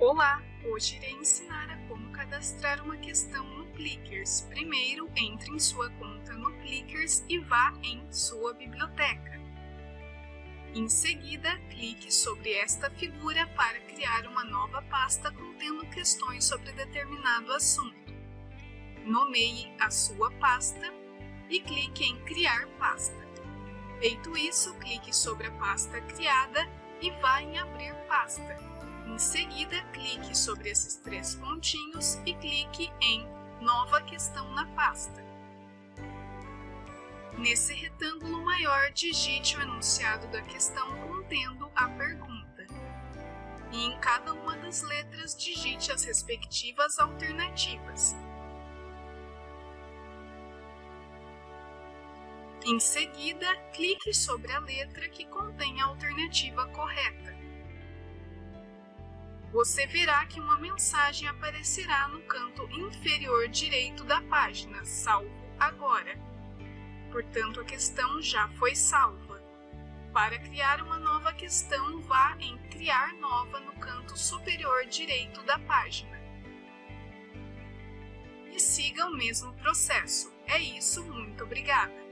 Olá! Hoje irei ensinar a como cadastrar uma questão no Clickers. Primeiro, entre em sua conta no Clickers e vá em sua biblioteca. Em seguida, clique sobre esta figura para criar uma nova pasta contendo questões sobre determinado assunto. Nomeie a sua pasta e clique em Criar pasta. Feito isso, clique sobre a pasta criada e vá em Abrir pasta. Em seguida, clique sobre esses três pontinhos e clique em Nova questão na pasta. Nesse retângulo maior, digite o enunciado da questão contendo a pergunta. E em cada uma das letras, digite as respectivas alternativas. Em seguida, clique sobre a letra que contém a alternativa correta você verá que uma mensagem aparecerá no canto inferior direito da página, salvo agora. Portanto, a questão já foi salva. Para criar uma nova questão, vá em Criar Nova no canto superior direito da página. E siga o mesmo processo. É isso, muito obrigada!